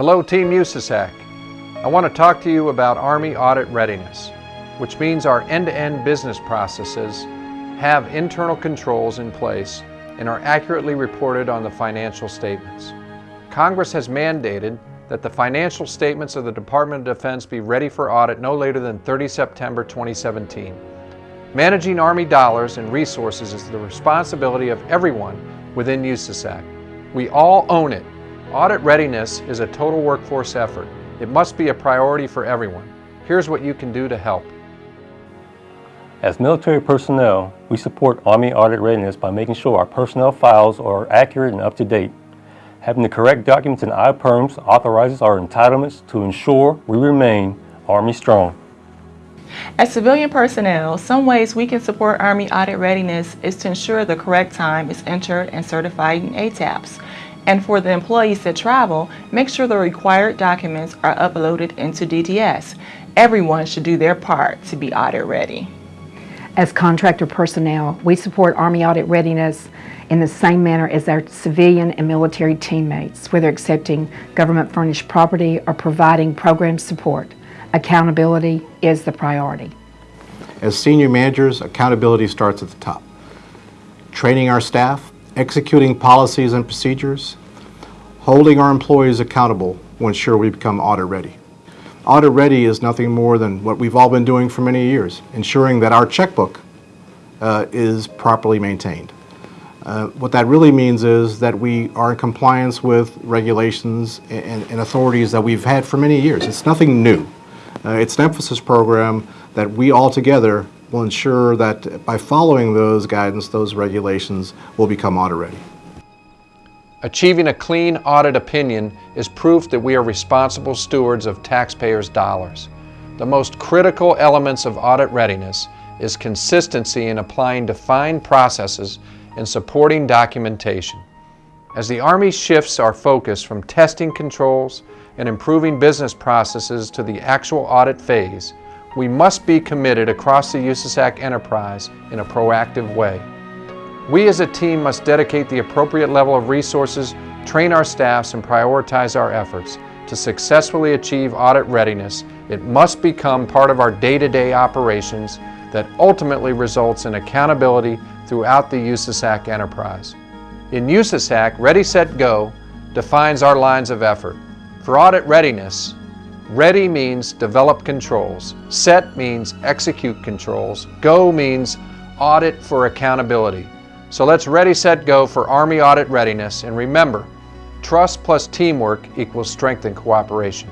Hello Team USASAC. I want to talk to you about Army Audit Readiness, which means our end-to-end business processes have internal controls in place and are accurately reported on the financial statements. Congress has mandated that the financial statements of the Department of Defense be ready for audit no later than 30 September 2017. Managing Army dollars and resources is the responsibility of everyone within USASAC. We all own it Audit readiness is a total workforce effort. It must be a priority for everyone. Here's what you can do to help. As military personnel, we support Army audit readiness by making sure our personnel files are accurate and up to date. Having the correct documents in IPERMS authorizes our entitlements to ensure we remain Army strong. As civilian personnel, some ways we can support Army audit readiness is to ensure the correct time is entered and certified in ATAAPS. And for the employees that travel, make sure the required documents are uploaded into DTS. Everyone should do their part to be audit ready. As contractor personnel, we support Army audit readiness in the same manner as our civilian and military teammates, whether accepting government furnished property or providing program support. Accountability is the priority. As senior managers, accountability starts at the top. Training our staff, executing policies and procedures, holding our employees accountable will ensure we become audit ready. Audit ready is nothing more than what we've all been doing for many years, ensuring that our checkbook uh, is properly maintained. Uh, what that really means is that we are in compliance with regulations and, and authorities that we've had for many years. It's nothing new. Uh, it's an emphasis program that we all together will ensure that by following those guidance, those regulations, will become audit ready. Achieving a clean audit opinion is proof that we are responsible stewards of taxpayers' dollars. The most critical elements of audit readiness is consistency in applying defined processes and supporting documentation. As the Army shifts our focus from testing controls and improving business processes to the actual audit phase, we must be committed across the USASAC enterprise in a proactive way. We as a team must dedicate the appropriate level of resources, train our staffs, and prioritize our efforts. To successfully achieve audit readiness, it must become part of our day-to-day -day operations that ultimately results in accountability throughout the USASAC enterprise. In USASAC, Ready, Set, Go defines our lines of effort. For audit readiness, Ready means develop controls. Set means execute controls. Go means audit for accountability. So let's ready, set, go for Army audit readiness. And remember, trust plus teamwork equals strength and cooperation.